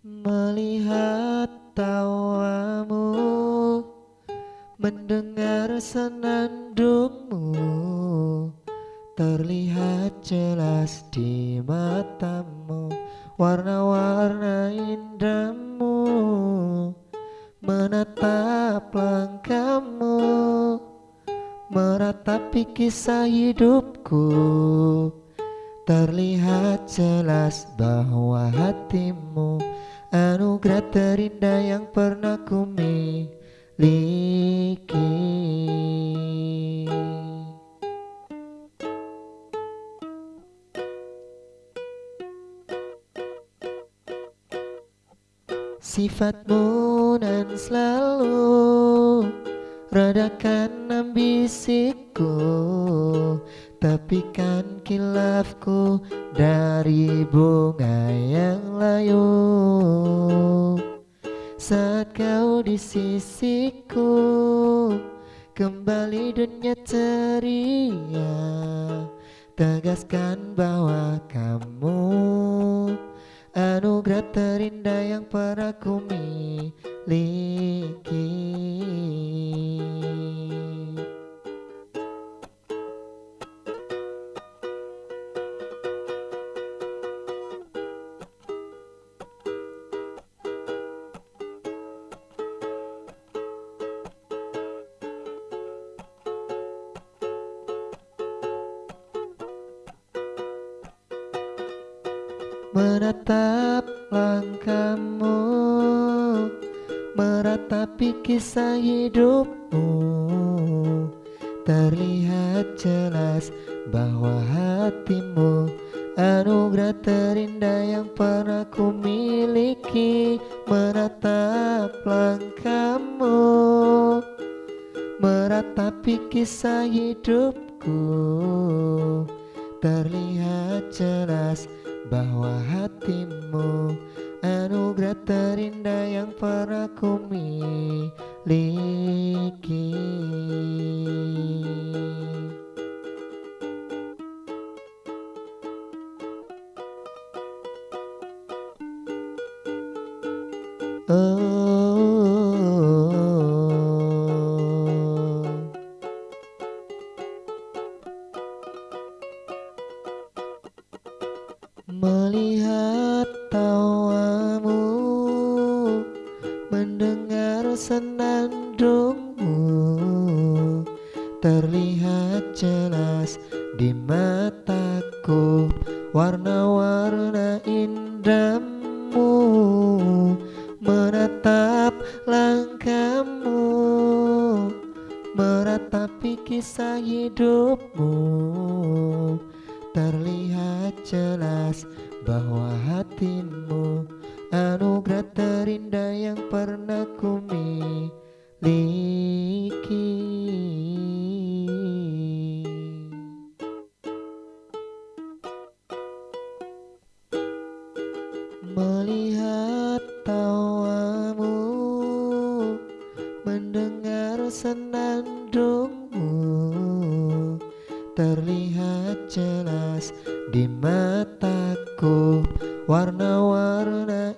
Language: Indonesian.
Melihat tawamu Mendengar senandungmu Terlihat jelas di matamu Warna-warna indahmu Menatap langkahmu Meratapi kisah hidupku Terlihat jelas bahwa hatimu Anugerah terindah yang pernah ku miliki Sifatmu nan selalu Redakan ambisiku Tepikan kilafku dari bunga yang layu. Saat kau di sisiku Kembali dunia ceria. Tegaskan bahwa kamu Anugerah terindah yang pernah ku miliki Menatap langkahmu Meratapi kisah hidupmu. Terlihat jelas bahwa hatimu Anugerah terindah yang pernah ku miliki. Menatap langkahmu Meratapi kisah hidupku. Terlihat jelas bahwa hatimu anugerah terindah yang pernah ku miliki. Oh Melihat tawamu Mendengar senandungmu. Terlihat jelas di mataku Warna-warna indahmu Menatap langkahmu Meratapi kisah hidupmu. Terlihat jelas bahwa hatimu Anugerah terindah yang pernah ku miliki Melihat tawamu Mendengar senandungmu Terlihat di mataku. Warna-warna